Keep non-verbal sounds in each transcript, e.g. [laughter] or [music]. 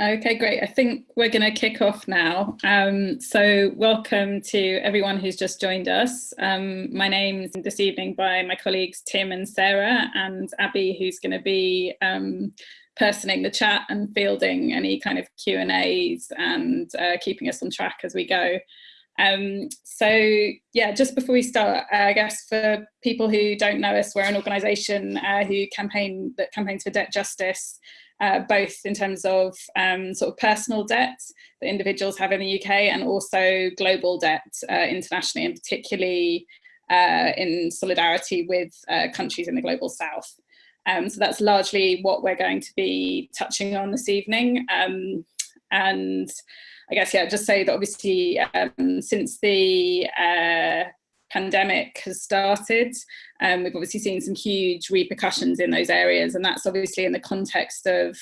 Okay, great. I think we're going to kick off now. Um, so welcome to everyone who's just joined us. Um, my name's this evening by my colleagues Tim and Sarah and Abby, who's going to be um, personing the chat and fielding any kind of Q&As and uh, keeping us on track as we go. Um, so yeah, just before we start, I guess for people who don't know us, we're an organisation uh, who campaign that campaigns for debt justice uh, both in terms of um, sort of personal debt that individuals have in the UK and also global debt uh, internationally and particularly uh, in solidarity with uh, countries in the global south. Um, so that's largely what we're going to be touching on this evening. Um, and I guess, yeah, just say that obviously um, since the uh, pandemic has started. Um, we've obviously seen some huge repercussions in those areas, and that's obviously in the context of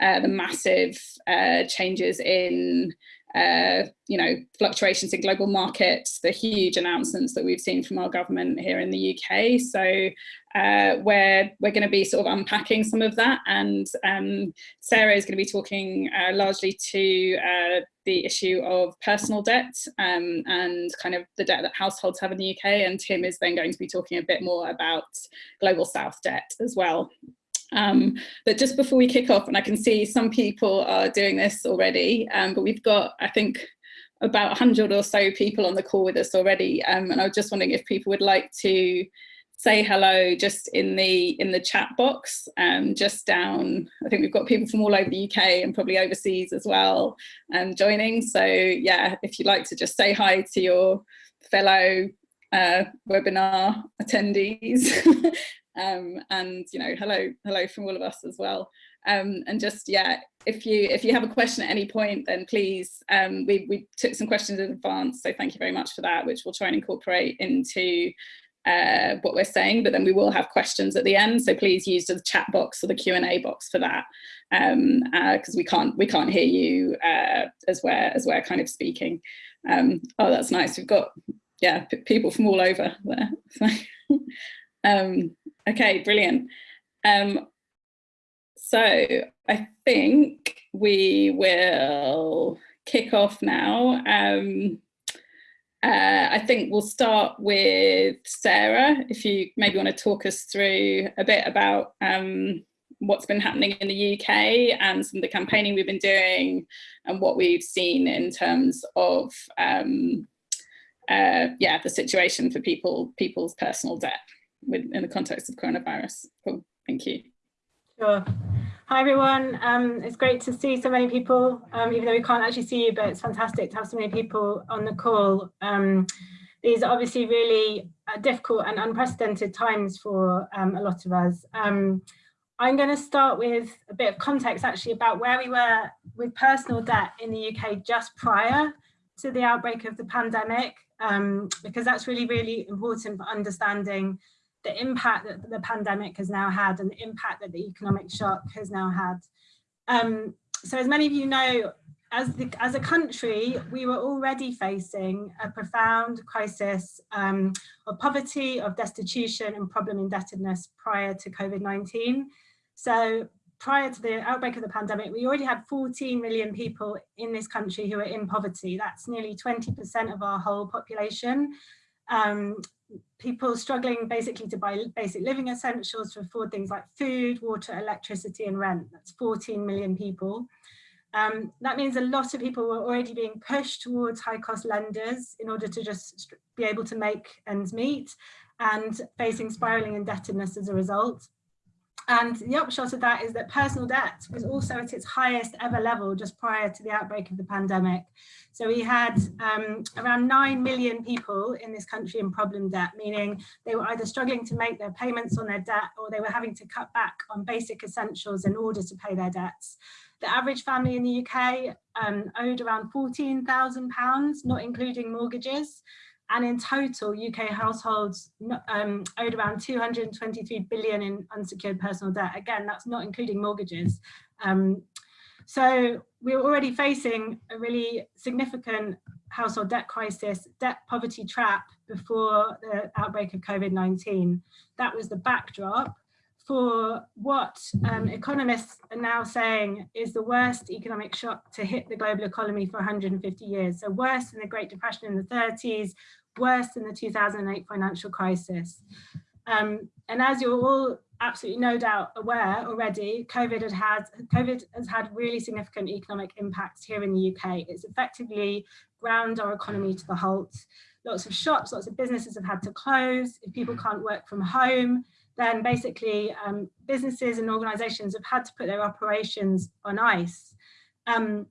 uh, the massive uh, changes in uh, you know, fluctuations in global markets, the huge announcements that we've seen from our government here in the UK. So uh, we're, we're going to be sort of unpacking some of that. And um, Sarah is going to be talking uh, largely to uh, the issue of personal debt um, and kind of the debt that households have in the UK. And Tim is then going to be talking a bit more about global South debt as well. Um, but just before we kick off, and I can see some people are doing this already, um, but we've got, I think, about 100 or so people on the call with us already. Um, and I was just wondering if people would like to say hello just in the in the chat box, um, just down, I think we've got people from all over the UK and probably overseas as well um, joining. So yeah, if you'd like to just say hi to your fellow uh, webinar attendees. [laughs] Um, and you know hello hello from all of us as well. Um, and just yeah if you if you have a question at any point then please um, we, we took some questions in advance so thank you very much for that which we'll try and incorporate into uh, what we're saying but then we will have questions at the end so please use the chat box or the Q&A box for that because um, uh, we can't we can't hear you uh, as we're as we're kind of speaking um, oh that's nice we've got yeah people from all over there [laughs] um, Okay, brilliant. Um, so I think we will kick off now. Um, uh, I think we'll start with Sarah, if you maybe want to talk us through a bit about um, what's been happening in the UK and some of the campaigning we've been doing and what we've seen in terms of um, uh, yeah, the situation for people, people's personal debt with, in the context of coronavirus. Cool, thank you. Sure. Hi everyone, um, it's great to see so many people, um, even though we can't actually see you, but it's fantastic to have so many people on the call. Um, these are obviously really uh, difficult and unprecedented times for um, a lot of us. Um, I'm going to start with a bit of context actually about where we were with personal debt in the UK just prior to the outbreak of the pandemic, um, because that's really, really important for understanding the impact that the pandemic has now had and the impact that the economic shock has now had. Um, so as many of you know, as, the, as a country, we were already facing a profound crisis um, of poverty, of destitution and problem indebtedness prior to COVID-19. So prior to the outbreak of the pandemic, we already had 14 million people in this country who are in poverty. That's nearly 20% of our whole population. Um, people struggling basically to buy basic living essentials to afford things like food, water, electricity and rent. That's 14 million people. Um, that means a lot of people were already being pushed towards high cost lenders in order to just be able to make ends meet and facing spiraling indebtedness as a result. And the upshot of that is that personal debt was also at its highest ever level just prior to the outbreak of the pandemic. So we had um, around 9 million people in this country in problem debt, meaning they were either struggling to make their payments on their debt or they were having to cut back on basic essentials in order to pay their debts. The average family in the UK um, owed around £14,000, not including mortgages. And in total, UK households um, owed around 223 billion in unsecured personal debt. Again, that's not including mortgages. Um, so we're already facing a really significant household debt crisis, debt poverty trap before the outbreak of COVID-19. That was the backdrop for what um, economists are now saying is the worst economic shock to hit the global economy for 150 years. So worse than the Great Depression in the 30s, worse than the 2008 financial crisis. Um, and as you're all absolutely no doubt aware already, COVID, had had, COVID has had really significant economic impacts here in the UK. It's effectively ground our economy to the halt. Lots of shops, lots of businesses have had to close. If people can't work from home, then basically um, businesses and organizations have had to put their operations on ice. Um,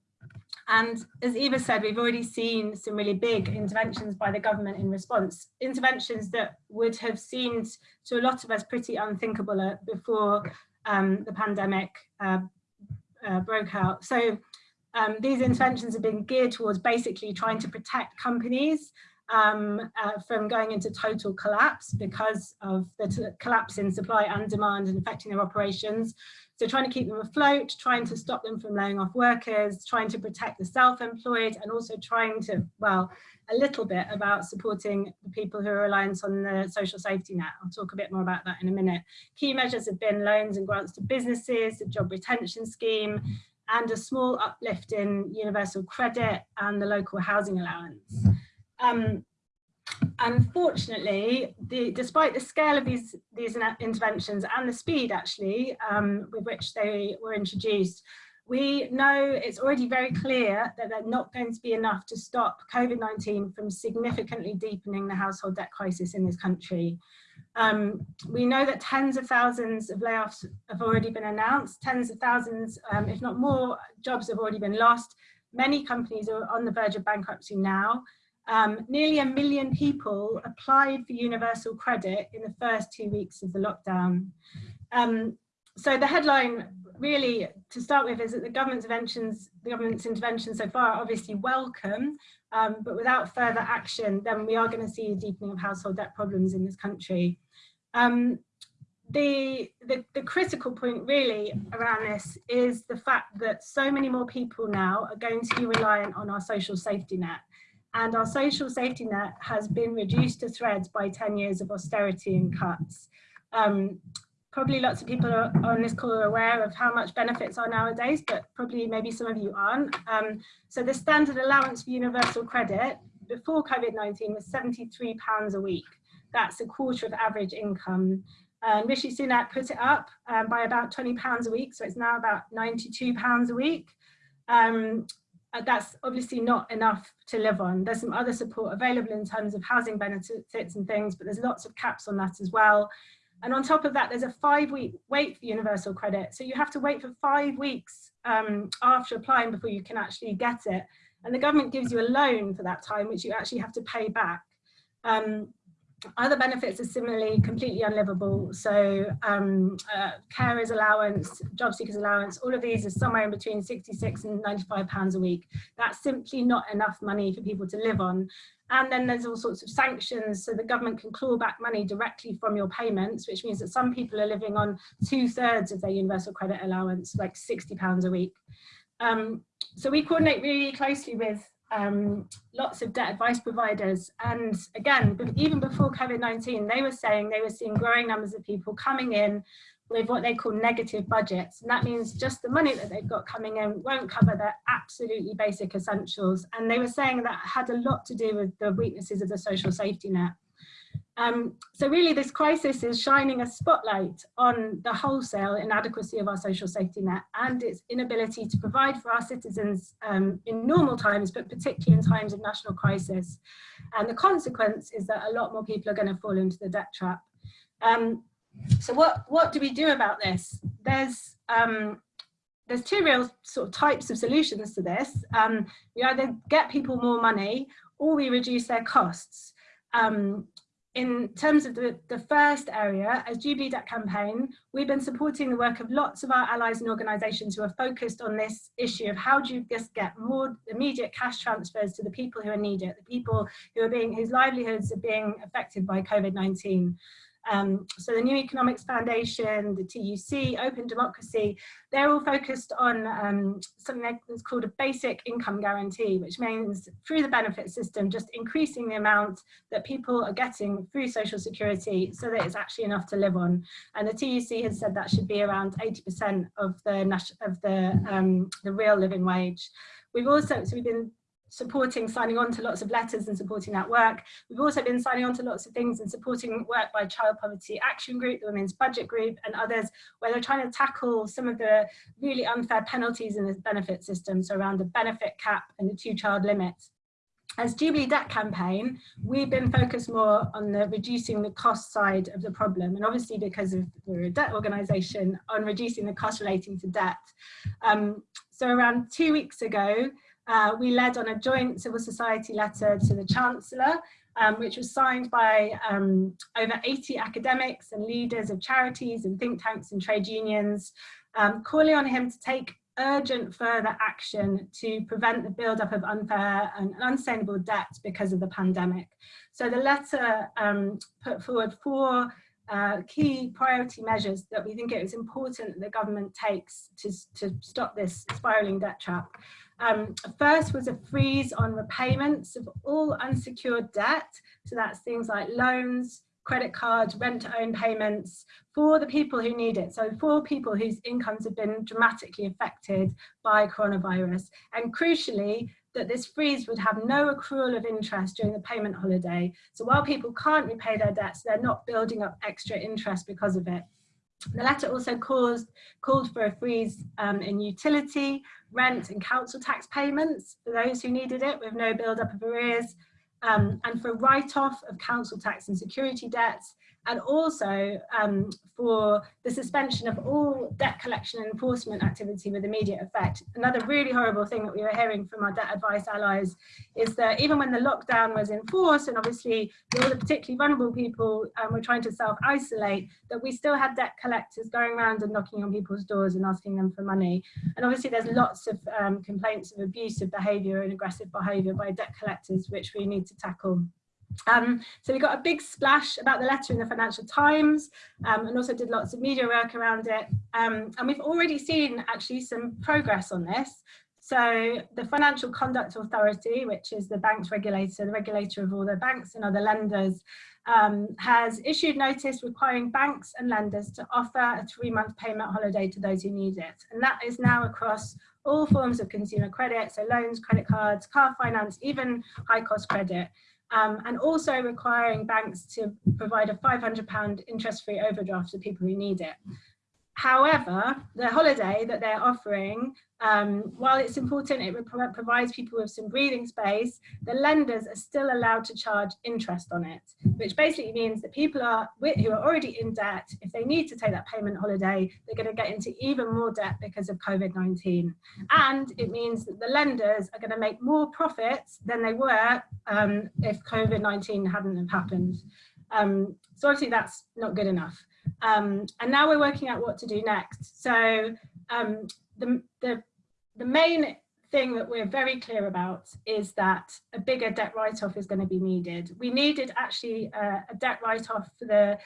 and as Eva said, we've already seen some really big interventions by the government in response, interventions that would have seemed to a lot of us pretty unthinkable uh, before um, the pandemic uh, uh, broke out. So um, these interventions have been geared towards basically trying to protect companies um, uh, from going into total collapse because of the collapse in supply and demand and affecting their operations. So trying to keep them afloat, trying to stop them from laying off workers, trying to protect the self-employed and also trying to, well, a little bit about supporting the people who are reliant on the social safety net. I'll talk a bit more about that in a minute. Key measures have been loans and grants to businesses, the job retention scheme, and a small uplift in universal credit and the local housing allowance. Um, unfortunately, the, despite the scale of these, these interventions and the speed actually um, with which they were introduced, we know it's already very clear that they're not going to be enough to stop COVID-19 from significantly deepening the household debt crisis in this country. Um, we know that tens of thousands of layoffs have already been announced, tens of thousands, um, if not more, jobs have already been lost. Many companies are on the verge of bankruptcy now. Um, nearly a million people applied for universal credit in the first two weeks of the lockdown. Um, so the headline really to start with is that the government's interventions, the government's interventions so far are obviously welcome, um, but without further action, then we are going to see a deepening of household debt problems in this country. Um, the, the, the critical point really around this is the fact that so many more people now are going to be reliant on our social safety net and our social safety net has been reduced to threads by 10 years of austerity and cuts. Um, probably lots of people are, on this call are aware of how much benefits are nowadays, but probably maybe some of you aren't. Um, so the standard allowance for universal credit before COVID-19 was 73 pounds a week. That's a quarter of average income. And Rishi Sunak put it up um, by about 20 pounds a week. So it's now about 92 pounds a week. Um, that's obviously not enough to live on. There's some other support available in terms of housing benefits and things, but there's lots of caps on that as well. And on top of that, there's a five week wait for universal credit. So you have to wait for five weeks um, after applying before you can actually get it. And the government gives you a loan for that time, which you actually have to pay back. Um, other benefits are similarly completely unlivable. So um, uh, carers allowance, job seekers allowance, all of these are somewhere in between 66 and 95 pounds a week. That's simply not enough money for people to live on. And then there's all sorts of sanctions, so the government can claw back money directly from your payments, which means that some people are living on two thirds of their universal credit allowance, like 60 pounds a week. Um, so we coordinate really closely with um, lots of debt advice providers. And again, even before COVID-19, they were saying they were seeing growing numbers of people coming in with what they call negative budgets. And that means just the money that they've got coming in won't cover their absolutely basic essentials. And they were saying that had a lot to do with the weaknesses of the social safety net. Um, so really this crisis is shining a spotlight on the wholesale inadequacy of our social safety net and its inability to provide for our citizens um, in normal times, but particularly in times of national crisis. And the consequence is that a lot more people are going to fall into the debt trap. Um, so what, what do we do about this? There's, um, there's two real sort of types of solutions to this. Um, we either get people more money or we reduce their costs. Um, in terms of the, the first area, as Jubilee Campaign, we've been supporting the work of lots of our allies and organisations who are focused on this issue of how do you just get more immediate cash transfers to the people who are needed, the people who are being, whose livelihoods are being affected by COVID-19. Um, so the New Economics Foundation, the TUC, Open Democracy, they're all focused on um, something that's called a basic income guarantee, which means through the benefit system, just increasing the amount that people are getting through social security so that it's actually enough to live on. And the TUC has said that should be around 80% of the, of the, um, the real living wage. We've also, so we've been supporting signing on to lots of letters and supporting that work. We've also been signing on to lots of things and supporting work by Child Poverty Action Group, the Women's Budget Group and others where they're trying to tackle some of the really unfair penalties in the benefit system, so around the benefit cap and the two child limit. As Jubilee Debt Campaign, we've been focused more on the reducing the cost side of the problem. And obviously because of we're a debt organisation on reducing the cost relating to debt. Um, so around two weeks ago, uh, we led on a joint civil society letter to the Chancellor, um, which was signed by um, over 80 academics and leaders of charities and think tanks and trade unions, um, calling on him to take urgent further action to prevent the build-up of unfair and unsustainable debt because of the pandemic. So the letter um, put forward four uh, key priority measures that we think it is important the government takes to, to stop this spiralling debt trap. Um, first was a freeze on repayments of all unsecured debt. So that's things like loans, credit cards, rent to own payments for the people who need it. So for people whose incomes have been dramatically affected by coronavirus. And crucially, that this freeze would have no accrual of interest during the payment holiday. So while people can't repay their debts, they're not building up extra interest because of it. The letter also caused, called for a freeze um, in utility, rent and council tax payments for those who needed it with no build-up of arrears, um, and for write-off of council tax and security debts, and also um, for the suspension of all debt collection and enforcement activity with immediate effect. Another really horrible thing that we were hearing from our debt advice allies is that even when the lockdown was enforced, and obviously all the particularly vulnerable people um, were trying to self-isolate, that we still had debt collectors going around and knocking on people's doors and asking them for money. And obviously there's lots of um, complaints of abusive behaviour and aggressive behaviour by debt collectors, which we need to tackle. Um, so we got a big splash about the letter in the Financial Times um, and also did lots of media work around it. Um, and we've already seen actually some progress on this. So the Financial Conduct Authority, which is the bank's regulator, the regulator of all the banks and other lenders, um, has issued notice requiring banks and lenders to offer a three-month payment holiday to those who need it. And that is now across all forms of consumer credit, so loans, credit cards, car finance, even high-cost credit um, and also requiring banks to provide a £500 interest-free overdraft to people who need it. However, the holiday that they're offering, um, while it's important, it provides people with some breathing space, the lenders are still allowed to charge interest on it, which basically means that people are who are already in debt, if they need to take that payment holiday, they're going to get into even more debt because of COVID-19. And it means that the lenders are going to make more profits than they were um, if COVID-19 hadn't have happened. Um, so obviously that's not good enough. Um, and now we're working out what to do next. So um, the, the, the main thing that we're very clear about is that a bigger debt write-off is going to be needed. We needed actually a, a debt write-off for the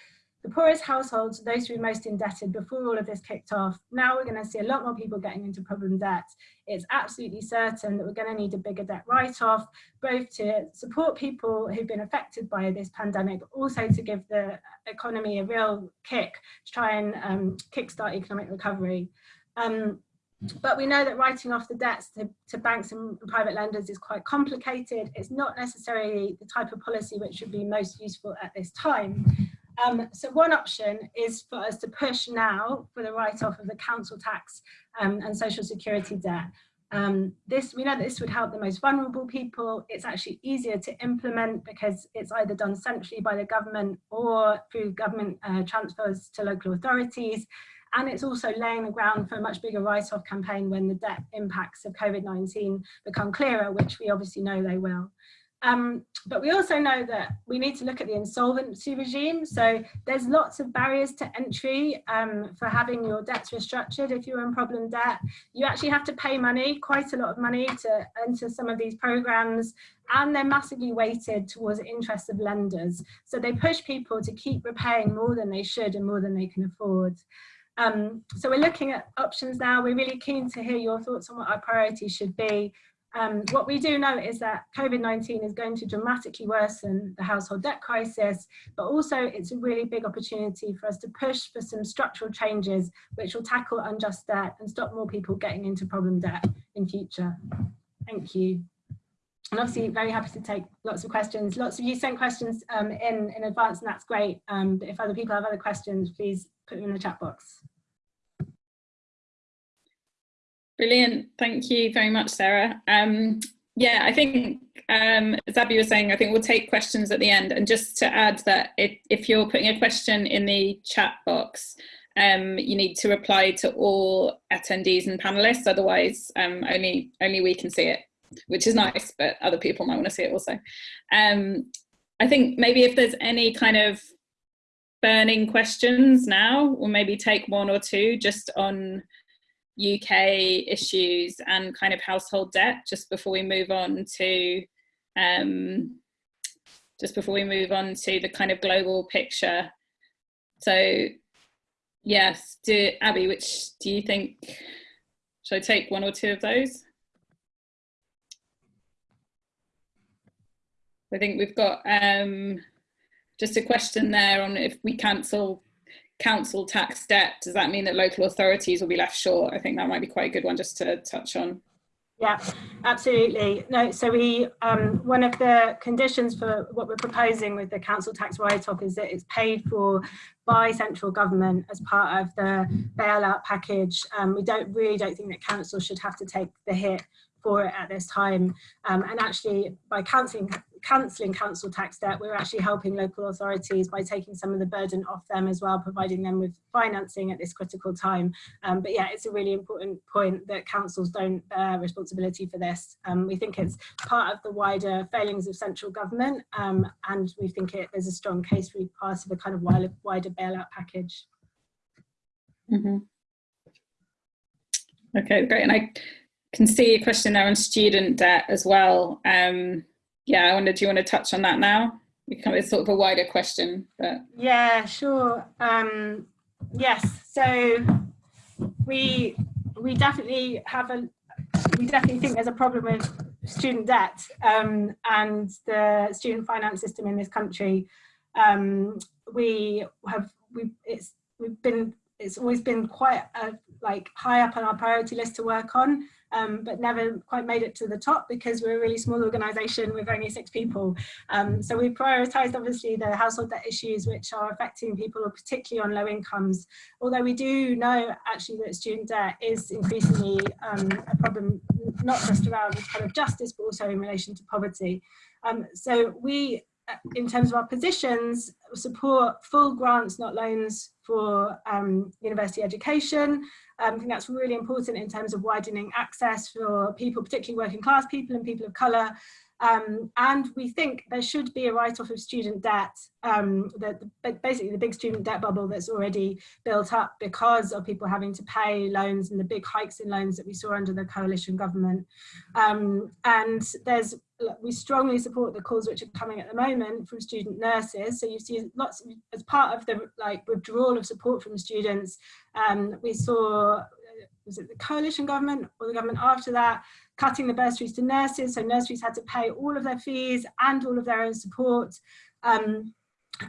the poorest households, those who are most indebted before all of this kicked off. Now we're going to see a lot more people getting into problem debt. It's absolutely certain that we're going to need a bigger debt write-off, both to support people who've been affected by this pandemic, but also to give the economy a real kick to try and um, kickstart economic recovery. Um, but we know that writing off the debts to, to, banks and private lenders is quite complicated. It's not necessarily the type of policy which would be most useful at this time. Um, so one option is for us to push now for the write-off of the council tax um, and social security debt. Um, this we know that this would help the most vulnerable people. It's actually easier to implement because it's either done centrally by the government or through government uh, transfers to local authorities. And it's also laying the ground for a much bigger write-off campaign when the debt impacts of COVID-19 become clearer, which we obviously know they will. Um, but we also know that we need to look at the insolvency regime. So there's lots of barriers to entry um, for having your debts restructured. If you're in problem debt, you actually have to pay money, quite a lot of money to enter some of these programs and they're massively weighted towards the interests of lenders. So they push people to keep repaying more than they should and more than they can afford. Um, so we're looking at options now. We're really keen to hear your thoughts on what our priorities should be. Um, what we do know is that COVID-19 is going to dramatically worsen the household debt crisis, but also it's a really big opportunity for us to push for some structural changes which will tackle unjust debt and stop more people getting into problem debt in future. Thank you. And obviously very happy to take lots of questions. Lots of you sent questions um, in, in advance and that's great. Um, but if other people have other questions, please put them in the chat box. Brilliant. Thank you very much, Sarah. Um, yeah, I think, um, as Abby was saying, I think we'll take questions at the end. And just to add that if, if you're putting a question in the chat box, um, you need to reply to all attendees and panelists, otherwise um, only, only we can see it, which is nice, but other people might want to see it also. Um, I think maybe if there's any kind of burning questions now, or maybe take one or two just on UK issues and kind of household debt just before we move on to um, just before we move on to the kind of global picture. So yes, do, Abby, which do you think, should I take one or two of those? I think we've got um, just a question there on if we cancel council tax debt, does that mean that local authorities will be left short? I think that might be quite a good one just to touch on. Yeah, absolutely. No, so we um, one of the conditions for what we're proposing with the council tax write-off is that it's paid for by central government as part of the bailout package. Um, we don't really don't think that council should have to take the hit for it at this time. Um, and actually, by cancelling cancelling council tax debt, we're actually helping local authorities by taking some of the burden off them as well, providing them with financing at this critical time. Um, but yeah, it's a really important point that councils don't bear responsibility for this. Um, we think it's part of the wider failings of central government, um, and we think it, there's a strong case for part of a kind of wider, wider bailout package. Mm -hmm. Okay, great. And I can see a question there on student debt as well. Um, yeah, I wonder, do you want to touch on that now? It's sort of a wider question. But. Yeah, sure. Um, yes, so we we definitely have a we definitely think there's a problem with student debt um, and the student finance system in this country. Um, we have we it's we've been it's always been quite a, like high up on our priority list to work on um, but never quite made it to the top because we're a really small organisation with only six people. Um, so we prioritised obviously the household debt issues which are affecting people particularly on low incomes, although we do know actually that student debt is increasingly um, a problem not just around kind of justice but also in relation to poverty. Um, so we uh, in terms of our positions, support full grants, not loans for um, university education, um, I think that's really important in terms of widening access for people, particularly working class people and people of colour. Um, and we think there should be a write-off of student debt, um, the, basically the big student debt bubble that's already built up because of people having to pay loans and the big hikes in loans that we saw under the coalition government. Um, and there's we strongly support the calls which are coming at the moment from student nurses. So you see lots of, as part of the like withdrawal of support from students, um, we saw, uh, was it the coalition government or the government after that, cutting the bursaries to nurses. So nurseries had to pay all of their fees and all of their own support. Um,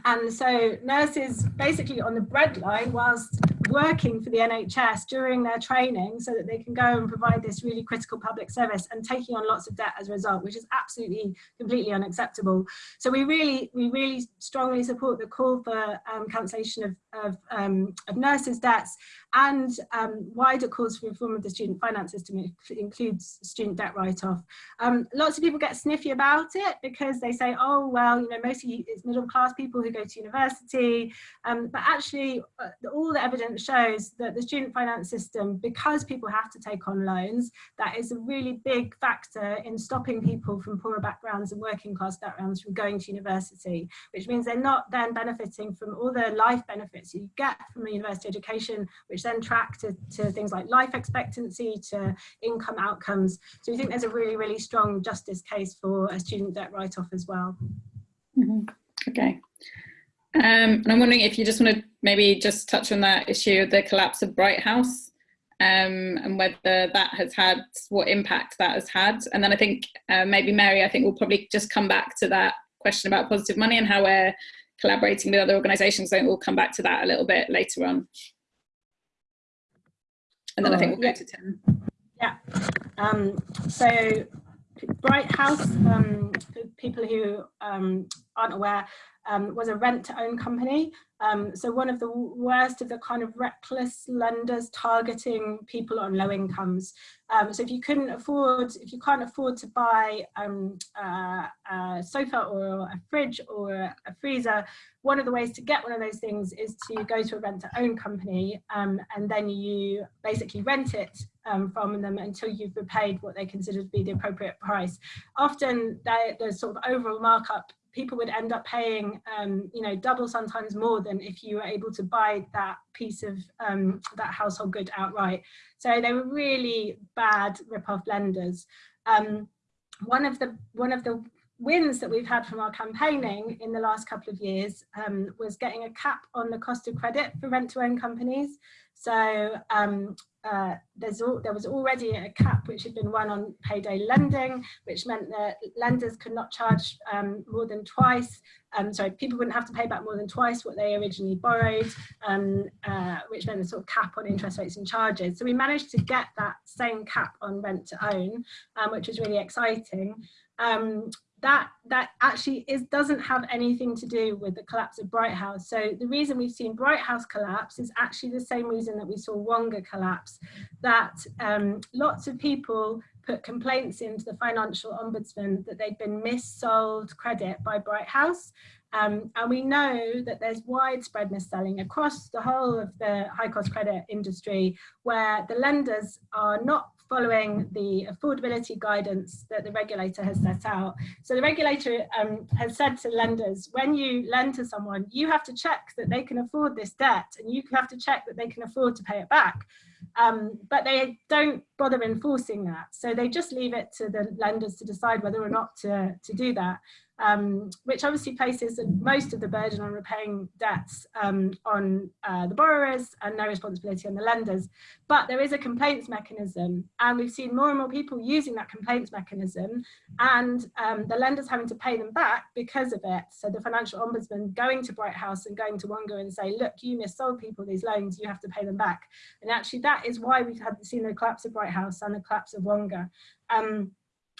and so nurses basically on the breadline whilst working for the NHS during their training so that they can go and provide this really critical public service and taking on lots of debt as a result, which is absolutely completely unacceptable. So we really, we really strongly support the call for um, cancellation of, of, um, of nurses' debts and um, wider calls for reform of the student finance system includes student debt write-off. Um, lots of people get sniffy about it because they say, oh, well, you know, mostly it's middle class people who go to university, um, but actually uh, all the evidence evidence shows that the student finance system, because people have to take on loans, that is a really big factor in stopping people from poorer backgrounds and working class backgrounds from going to university, which means they're not then benefiting from all the life benefits you get from a university education, which then track to, to things like life expectancy, to income outcomes. So we think there's a really, really strong justice case for a student debt write-off as well. Mm -hmm. Okay. Um, and I'm wondering if you just want to maybe just touch on that issue of the collapse of Bright House um, and whether that has had, what impact that has had. And then I think uh, maybe Mary, I think we'll probably just come back to that question about positive money and how we're collaborating with other organisations. So we'll come back to that a little bit later on. And then I think we'll go to Tim. Yeah. Um, so Bright House, um, for people who um, aren't aware, um, was a rent to own company. Um, so one of the worst of the kind of reckless lenders targeting people on low incomes. Um, so if you couldn't afford, if you can't afford to buy uh, a sofa or a fridge or a freezer, one of the ways to get one of those things is to go to a rent to own company and then you basically rent it um, from them until you've repaid what they consider to be the appropriate price. Often the sort of overall markup people would end up paying, um, you know, double sometimes more than if you were able to buy that piece of um, that household good outright. So they were really bad rip-off lenders. Um, one of the one of the wins that we've had from our campaigning in the last couple of years um, was getting a cap on the cost of credit for rent-to-own companies. So um, uh, all, there was already a cap which had been won on payday lending, which meant that lenders could not charge um, more than twice, um, sorry, people wouldn't have to pay back more than twice what they originally borrowed, um, uh, which meant a sort of cap on interest rates and charges. So we managed to get that same cap on rent to own, um, which was really exciting. Um, that that actually is doesn't have anything to do with the collapse of Bright House. So the reason we've seen Bright House collapse is actually the same reason that we saw Wonga collapse, that um, lots of people put complaints into the financial ombudsman that they'd been missold credit by Bright House. Um, and we know that there's widespread mis-selling across the whole of the high cost credit industry where the lenders are not following the affordability guidance that the regulator has set out. So the regulator um, has said to lenders, when you lend to someone, you have to check that they can afford this debt and you have to check that they can afford to pay it back. Um, but they don't bother enforcing that. So they just leave it to the lenders to decide whether or not to, to do that um, which obviously places most of the burden on repaying debts um, on uh, the borrowers and no responsibility on the lenders. But there is a complaints mechanism and we've seen more and more people using that complaints mechanism and um, the lenders having to pay them back because of it. So the financial ombudsman going to Bright House and going to Wonga and say, look, you missold people these loans, you have to pay them back. And actually that is why we've had seen the collapse of Bright House and the collapse of Wonga. Um,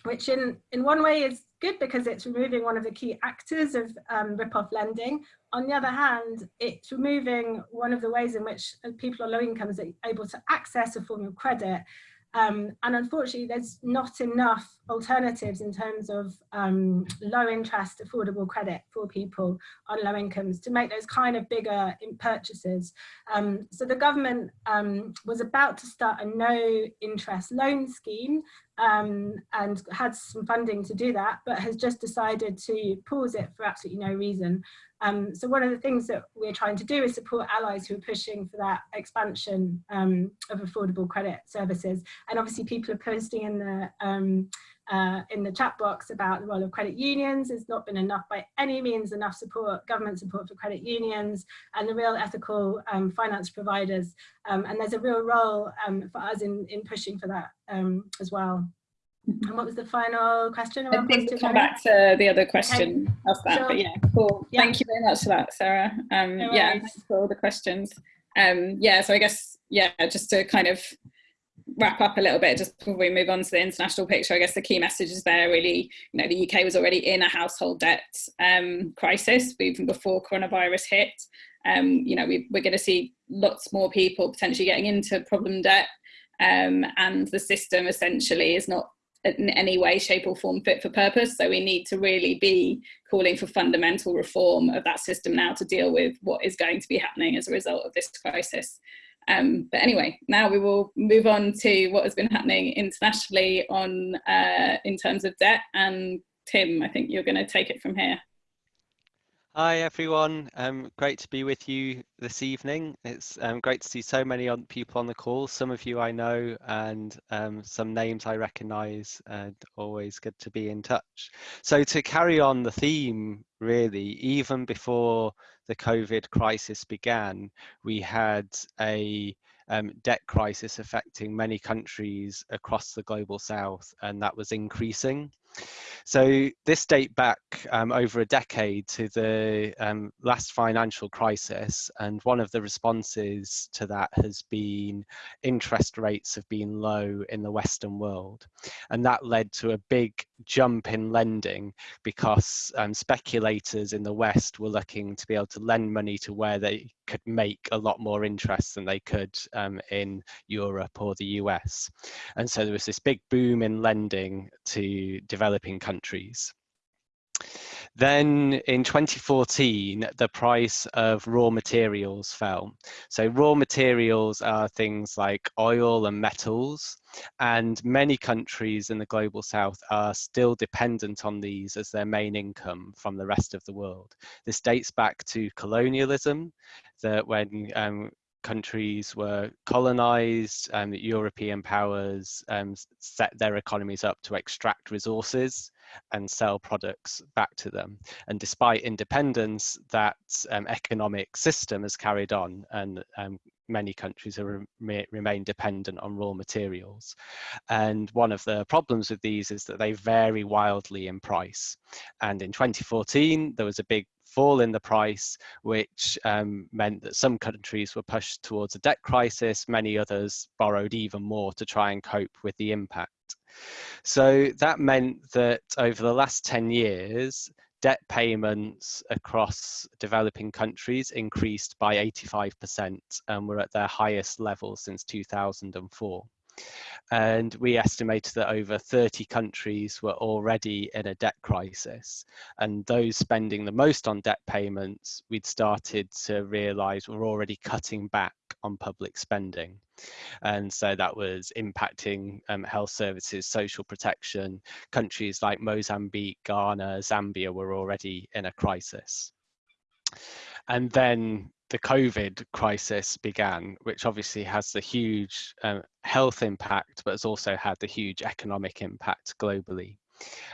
which in, in one way is good because it's removing one of the key actors of um, rip-off lending. On the other hand, it's removing one of the ways in which people on low incomes are able to access a form of credit um, and unfortunately, there's not enough alternatives in terms of um, low interest, affordable credit for people on low incomes to make those kind of bigger purchases. Um, so the government um, was about to start a no interest loan scheme um, and had some funding to do that, but has just decided to pause it for absolutely no reason. Um, so one of the things that we're trying to do is support allies who are pushing for that expansion um, of affordable credit services. And obviously people are posting in the um, uh, in the chat box about the role of credit unions. There's not been enough by any means enough support, government support for credit unions and the real ethical um, finance providers. Um, and there's a real role um, for us in, in pushing for that um, as well. Mm-hmm. And what was the final question? I think we'll come back to the other question okay. of that, sure. but yeah, cool. Yeah. Thank you very much for that, Sarah. Um, no yeah, for all the questions. Um, yeah, so I guess, yeah, just to kind of wrap up a little bit just before we move on to the international picture, I guess the key message is there really, you know, the UK was already in a household debt um, crisis even before coronavirus hit. Um, you know, we, we're going to see lots more people potentially getting into problem debt um, and the system essentially is not in any way, shape or form fit for purpose. So we need to really be calling for fundamental reform of that system now to deal with what is going to be happening as a result of this crisis. Um, but anyway, now we will move on to what has been happening internationally on uh, in terms of debt. And Tim, I think you're going to take it from here. Hi everyone, um, great to be with you this evening. It's um, great to see so many on, people on the call. Some of you I know and um, some names I recognise and always good to be in touch. So to carry on the theme really, even before the COVID crisis began, we had a um, debt crisis affecting many countries across the global south and that was increasing. So this date back um, over a decade to the um, last financial crisis, and one of the responses to that has been interest rates have been low in the Western world, and that led to a big jump in lending because um, speculators in the West were looking to be able to lend money to where they could make a lot more interest than they could um, in Europe or the US. And so there was this big boom in lending to developing countries. Then in 2014, the price of raw materials fell. So raw materials are things like oil and metals, and many countries in the global south are still dependent on these as their main income from the rest of the world. This dates back to colonialism, that when um, countries were colonized and European powers um, set their economies up to extract resources and sell products back to them. And despite independence, that um, economic system has carried on and um, many countries have re remain dependent on raw materials. And one of the problems with these is that they vary wildly in price. And in 2014, there was a big fall in the price, which um, meant that some countries were pushed towards a debt crisis, many others borrowed even more to try and cope with the impact. So that meant that over the last 10 years, debt payments across developing countries increased by 85% and were at their highest level since 2004. And we estimated that over 30 countries were already in a debt crisis. And those spending the most on debt payments, we'd started to realize were already cutting back on public spending. And so that was impacting um, health services, social protection. Countries like Mozambique, Ghana, Zambia were already in a crisis. And then the COVID crisis began, which obviously has the huge um, health impact, but has also had the huge economic impact globally.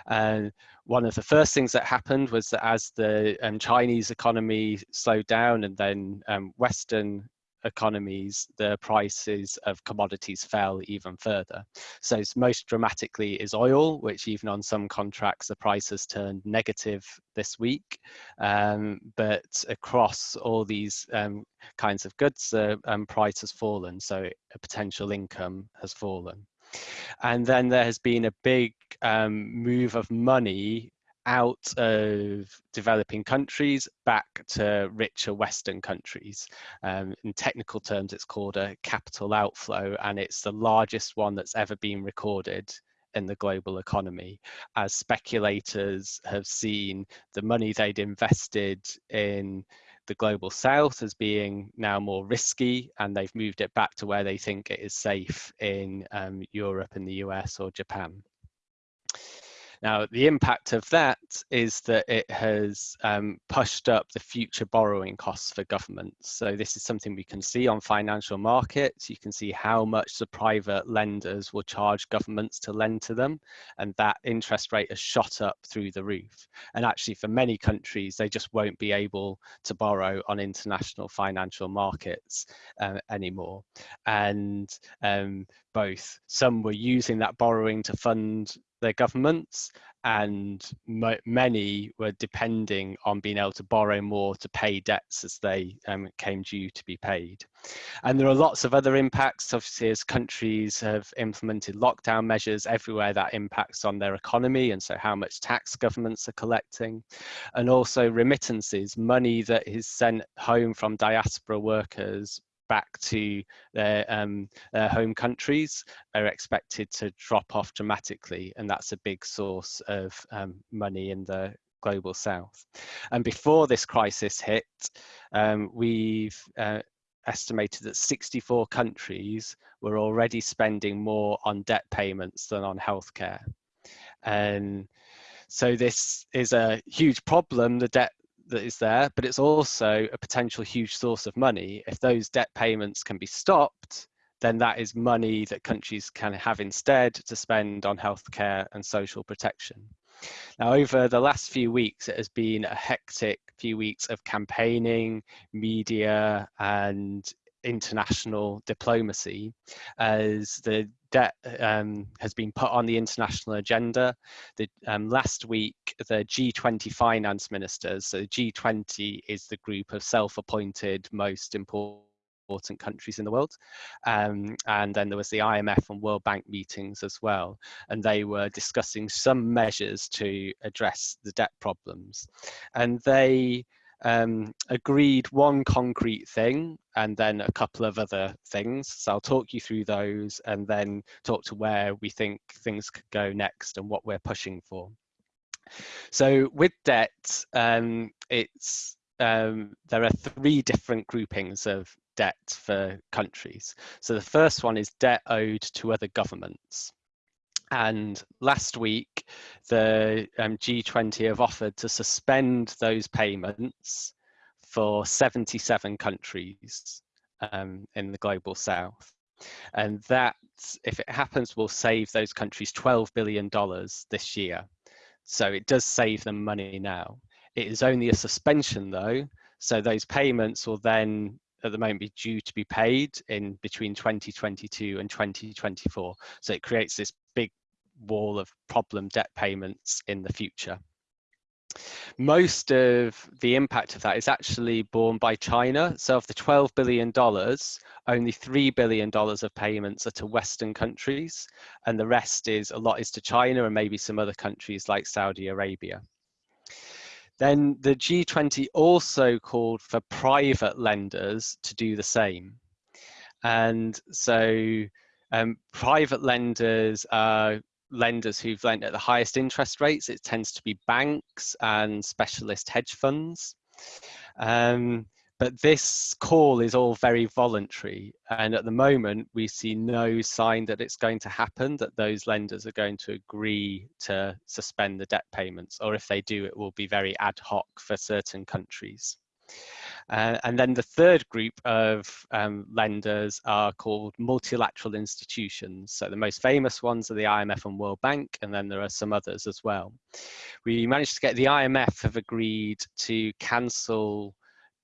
And one of the first things that happened was that as the um, Chinese economy slowed down and then um, Western economies, the prices of commodities fell even further. So most dramatically is oil, which even on some contracts, the price has turned negative this week. Um, but across all these um, kinds of goods, the um, price has fallen. So a potential income has fallen. And then there has been a big um, move of money out of developing countries back to richer Western countries. Um, in technical terms, it's called a capital outflow, and it's the largest one that's ever been recorded in the global economy as speculators have seen the money they'd invested in the global south as being now more risky and they've moved it back to where they think it is safe in um, Europe and the US or Japan. Now, the impact of that is that it has um, pushed up the future borrowing costs for governments. So this is something we can see on financial markets. You can see how much the private lenders will charge governments to lend to them. And that interest rate has shot up through the roof. And actually for many countries, they just won't be able to borrow on international financial markets uh, anymore. And um, both some were using that borrowing to fund their governments and many were depending on being able to borrow more to pay debts as they um, came due to be paid. And there are lots of other impacts, obviously, as countries have implemented lockdown measures everywhere that impacts on their economy and so how much tax governments are collecting. And also remittances, money that is sent home from diaspora workers back to their, um, their home countries are expected to drop off dramatically. And that's a big source of um, money in the global south. And before this crisis hit, um, we've uh, estimated that 64 countries were already spending more on debt payments than on healthcare. And so this is a huge problem, the debt that is there, but it's also a potential huge source of money. If those debt payments can be stopped, then that is money that countries can have instead to spend on healthcare and social protection. Now, over the last few weeks, it has been a hectic few weeks of campaigning, media, and international diplomacy as the debt um, has been put on the international agenda. The, um, last week, the G20 finance ministers, so G20 is the group of self-appointed most important important countries in the world. Um, and then there was the IMF and World Bank meetings as well. And they were discussing some measures to address the debt problems. And they um, agreed one concrete thing and then a couple of other things. So I'll talk you through those and then talk to where we think things could go next and what we're pushing for. So with debt, um, it's um, there are three different groupings of debt for countries. So the first one is debt owed to other governments. And last week, the um, G20 have offered to suspend those payments for 77 countries um, in the global south. And that, if it happens, will save those countries $12 billion this year. So it does save them money now. It is only a suspension though, so those payments will then at the moment be due to be paid in between 2022 and 2024. So it creates this wall of problem debt payments in the future. Most of the impact of that is actually borne by China. So of the $12 billion, only $3 billion of payments are to Western countries, and the rest is a lot is to China and maybe some other countries like Saudi Arabia. Then the G20 also called for private lenders to do the same. And so um, private lenders are lenders who've lent at the highest interest rates. It tends to be banks and specialist hedge funds. Um, but this call is all very voluntary. And at the moment, we see no sign that it's going to happen, that those lenders are going to agree to suspend the debt payments. Or if they do, it will be very ad hoc for certain countries. Uh, and then the third group of um, lenders are called multilateral institutions. So the most famous ones are the IMF and World Bank, and then there are some others as well. We managed to get the IMF have agreed to cancel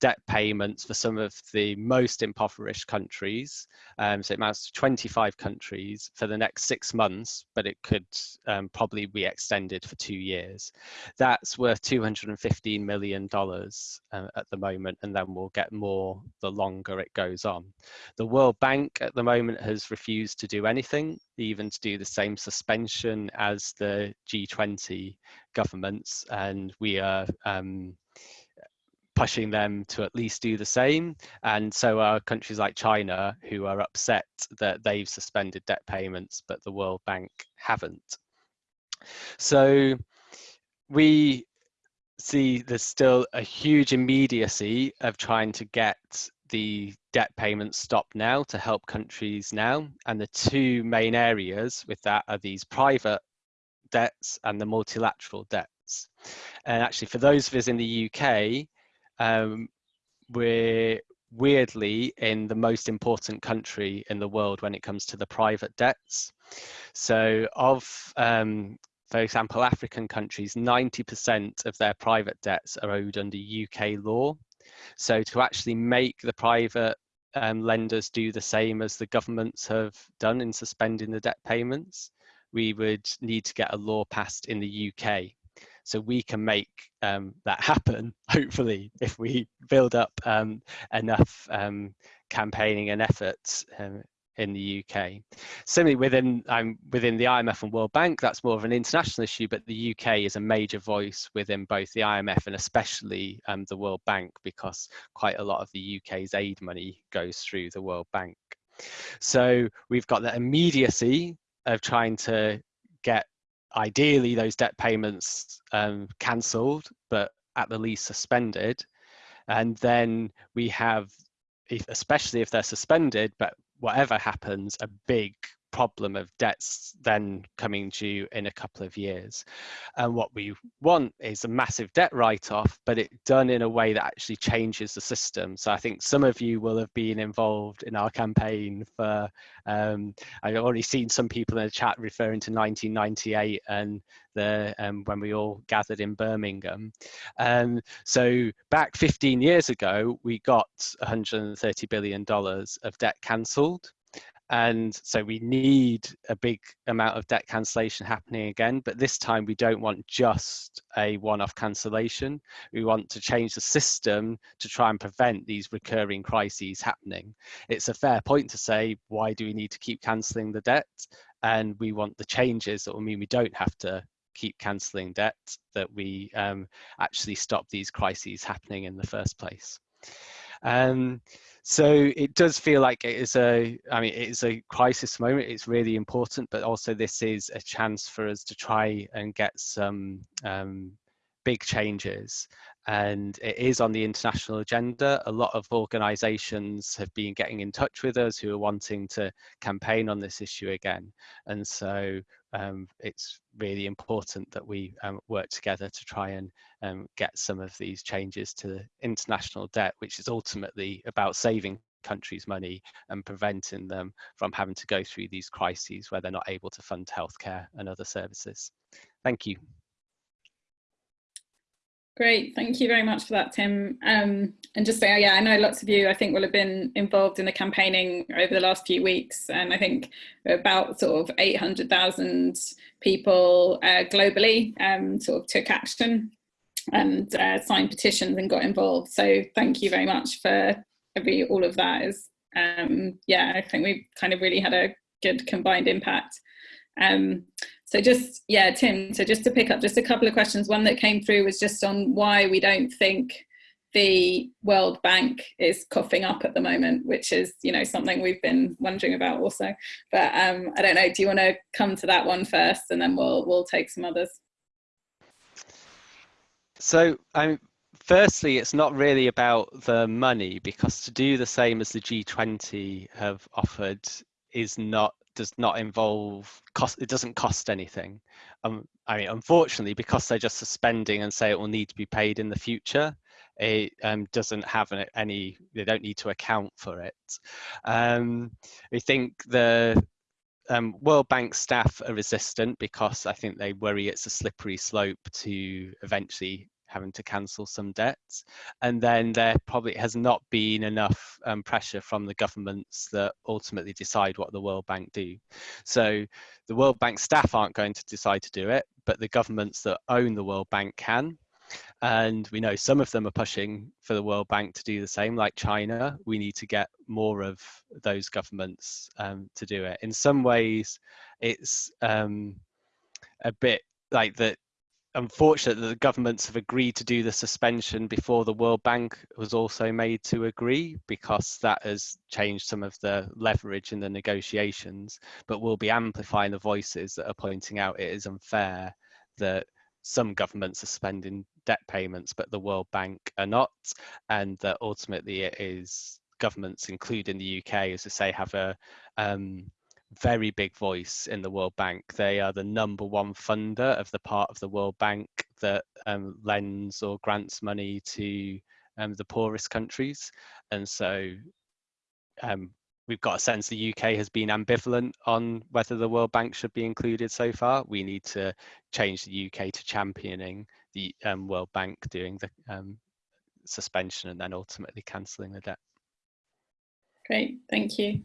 debt payments for some of the most impoverished countries. Um, so it amounts to 25 countries for the next six months, but it could um, probably be extended for two years. That's worth $215 million uh, at the moment, and then we'll get more the longer it goes on. The World Bank at the moment has refused to do anything, even to do the same suspension as the G20 governments, and we are um, pushing them to at least do the same. And so are countries like China who are upset that they've suspended debt payments, but the World Bank haven't. So we see there's still a huge immediacy of trying to get the debt payments stopped now to help countries now. And the two main areas with that are these private debts and the multilateral debts. And actually for those of us in the UK, um, we're weirdly in the most important country in the world when it comes to the private debts. So of, um, for example, African countries, 90% of their private debts are owed under UK law. So to actually make the private um, lenders do the same as the governments have done in suspending the debt payments, we would need to get a law passed in the UK. So we can make um, that happen, [laughs] hopefully, if we build up um, enough um, campaigning and efforts um, in the UK. Similarly, within um, within the IMF and World Bank, that's more of an international issue, but the UK is a major voice within both the IMF and especially um, the World Bank because quite a lot of the UK's aid money goes through the World Bank. So we've got the immediacy of trying to get ideally those debt payments um, cancelled, but at the least suspended. And then we have, if, especially if they're suspended, but whatever happens, a big problem of debts then coming due in a couple of years. And what we want is a massive debt write-off, but it done in a way that actually changes the system. So I think some of you will have been involved in our campaign for, um, I've already seen some people in the chat referring to 1998 and the um, when we all gathered in Birmingham. Um, so back 15 years ago, we got 130 billion dollars of debt cancelled and so we need a big amount of debt cancellation happening again but this time we don't want just a one-off cancellation. We want to change the system to try and prevent these recurring crises happening. It's a fair point to say why do we need to keep cancelling the debt? And we want the changes that will mean we don't have to keep cancelling debt that we um, actually stop these crises happening in the first place um, so it does feel like it is a, I mean, it is a crisis moment. It's really important, but also this is a chance for us to try and get some um, big changes and it is on the international agenda. A lot of organisations have been getting in touch with us who are wanting to campaign on this issue again. And so um, it's really important that we um, work together to try and um, get some of these changes to international debt, which is ultimately about saving countries money and preventing them from having to go through these crises where they're not able to fund healthcare and other services. Thank you. Great, thank you very much for that, Tim. Um, and just say, yeah, I know lots of you, I think, will have been involved in the campaigning over the last few weeks. And I think about sort of 800,000 people uh, globally um, sort of took action and uh, signed petitions and got involved. So thank you very much for every all of that. Is um, yeah, I think we've kind of really had a good combined impact. Um, so just, yeah, Tim, so just to pick up just a couple of questions. One that came through was just on why we don't think the World Bank is coughing up at the moment, which is, you know, something we've been wondering about also. But um, I don't know, do you want to come to that one first and then we'll, we'll take some others? So um, firstly, it's not really about the money because to do the same as the G20 have offered is not does not involve cost it doesn't cost anything. Um i mean unfortunately because they're just suspending and say it will need to be paid in the future it um, doesn't have any they don't need to account for it. Um i think the um, World Bank staff are resistant because I think they worry it's a slippery slope to eventually having to cancel some debts. And then there probably has not been enough um, pressure from the governments that ultimately decide what the World Bank do. So the World Bank staff aren't going to decide to do it, but the governments that own the World Bank can. And we know some of them are pushing for the World Bank to do the same, like China. We need to get more of those governments um, to do it. In some ways, it's um, a bit like that unfortunate that the governments have agreed to do the suspension before the World Bank was also made to agree because that has changed some of the leverage in the negotiations, but we'll be amplifying the voices that are pointing out it is unfair that some governments are spending debt payments, but the World Bank are not, and that ultimately it is governments, including the UK, as I say, have a um, very big voice in the World Bank. They are the number one funder of the part of the World Bank that um, lends or grants money to um, the poorest countries. And so um, we've got a sense the UK has been ambivalent on whether the World Bank should be included so far. We need to change the UK to championing the um, World Bank doing the um, suspension and then ultimately cancelling the debt. Great, thank you.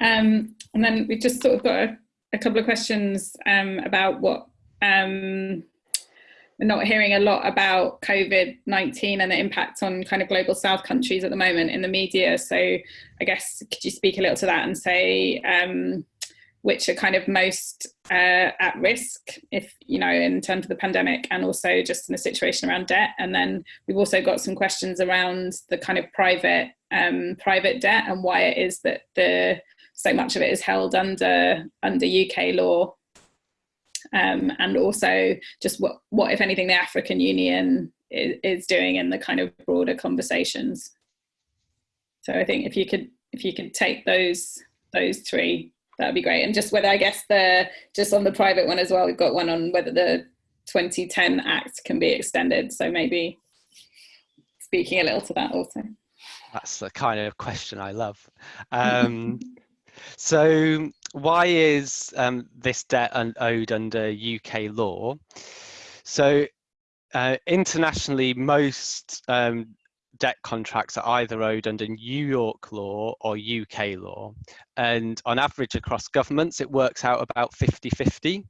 Um, and then we've just sort of got a, a couple of questions um, about what um, we're not hearing a lot about COVID-19 and the impact on kind of global south countries at the moment in the media. So I guess, could you speak a little to that and say um, which are kind of most uh, at risk if, you know, in terms of the pandemic and also just in the situation around debt. And then we've also got some questions around the kind of private um, private debt and why it is that the so much of it is held under under UK law um, and also just what, what, if anything, the African Union is, is, doing in the kind of broader conversations. So I think if you could if you could take those those three, that would be great. And just whether I guess the just on the private one as well, we've got one on whether the 2010 Act can be extended. So maybe speaking a little to that also. That's the kind of question I love. Um, [laughs] so why is um, this debt owed under UK law? So uh, internationally, most um, debt contracts are either owed under New York law or UK law. And on average across governments, it works out about 50-50.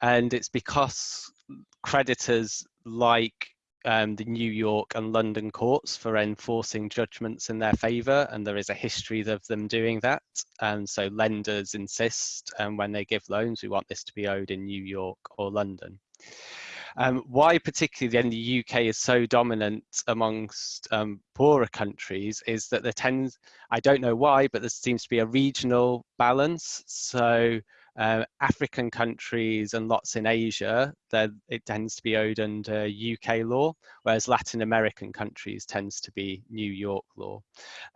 And it's because creditors like um, the New York and London courts for enforcing judgments in their favour, and there is a history of them doing that. And so lenders insist, um, when they give loans, we want this to be owed in New York or London. Um, why particularly then the UK is so dominant amongst um, poorer countries is that there tends, I don't know why, but there seems to be a regional balance. So uh, African countries and lots in Asia, it tends to be owed under UK law, whereas Latin American countries tends to be New York law.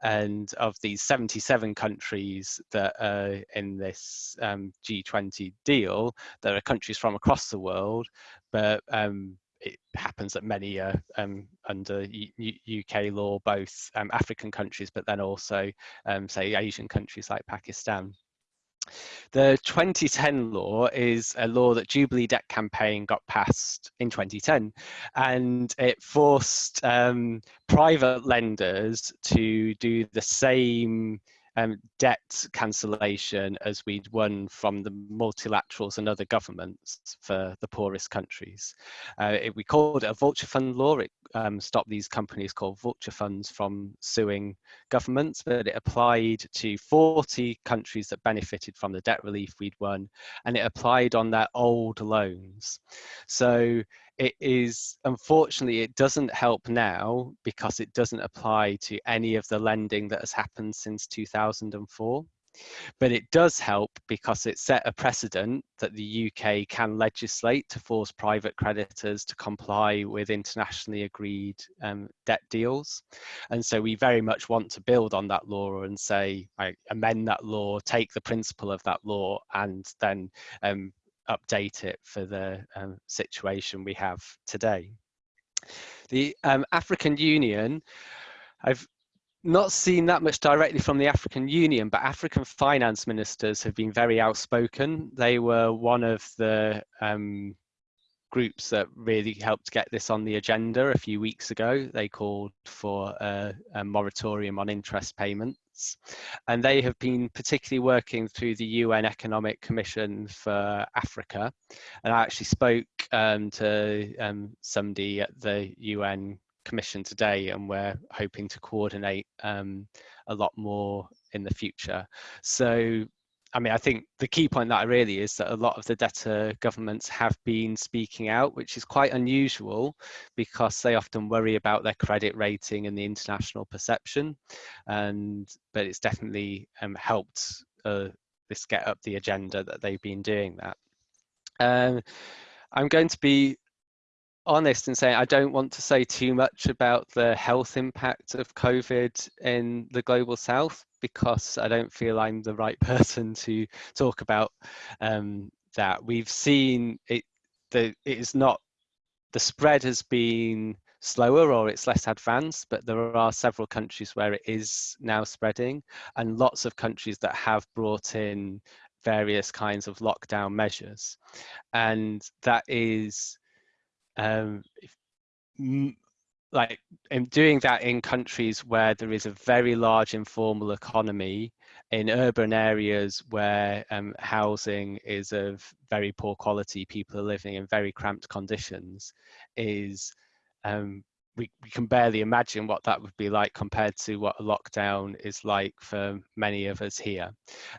And of these 77 countries that are in this um, G20 deal, there are countries from across the world, but um, it happens that many are um, under U UK law, both um, African countries, but then also, um, say, Asian countries like Pakistan. The 2010 law is a law that Jubilee Debt Campaign got passed in 2010, and it forced um, private lenders to do the same um, debt cancellation as we'd won from the multilaterals and other governments for the poorest countries. Uh, it, we called it a vulture fund law. It um, stopped these companies called vulture funds from suing governments, but it applied to 40 countries that benefited from the debt relief we'd won, and it applied on their old loans. So it is unfortunately it doesn't help now because it doesn't apply to any of the lending that has happened since 2004 but it does help because it set a precedent that the UK can legislate to force private creditors to comply with internationally agreed um, debt deals. And so we very much want to build on that law and say, I amend that law, take the principle of that law, and then um, update it for the um, situation we have today. The um, African Union, I've not seen that much directly from the African Union, but African finance ministers have been very outspoken. They were one of the um, groups that really helped get this on the agenda a few weeks ago. They called for a, a moratorium on interest payments. And they have been particularly working through the UN Economic Commission for Africa. And I actually spoke um, to um, somebody at the UN Commission today, and we're hoping to coordinate um, a lot more in the future. So I mean, I think the key point that really is that a lot of the debtor governments have been speaking out, which is quite unusual because they often worry about their credit rating and the international perception. And but it's definitely um, helped uh, this get up the agenda that they've been doing that. Um, I'm going to be honest and say I don't want to say too much about the health impact of COVID in the global south because I don't feel I'm the right [laughs] person to talk about um, that. We've seen it, the, it is not, the spread has been slower or it's less advanced, but there are several countries where it is now spreading and lots of countries that have brought in various kinds of lockdown measures. And that is, um, like in doing that in countries where there is a very large informal economy in urban areas where um, housing is of very poor quality, people are living in very cramped conditions, is um, we, we can barely imagine what that would be like compared to what a lockdown is like for many of us here.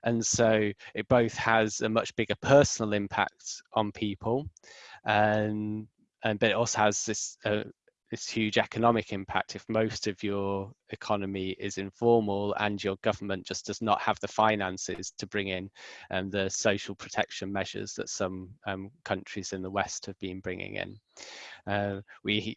And so it both has a much bigger personal impact on people, and, and but it also has this uh, this huge economic impact if most of your economy is informal and your government just does not have the finances to bring in um, the social protection measures that some um, countries in the West have been bringing in. Uh, we